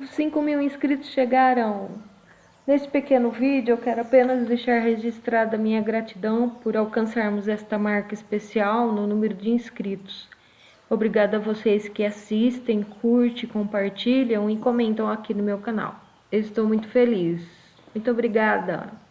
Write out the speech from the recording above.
Os 5 mil inscritos chegaram! Nesse pequeno vídeo eu quero apenas deixar registrada minha gratidão por alcançarmos esta marca especial no número de inscritos. Obrigada a vocês que assistem, curtem, compartilham e comentam aqui no meu canal. Eu estou muito feliz. Muito obrigada!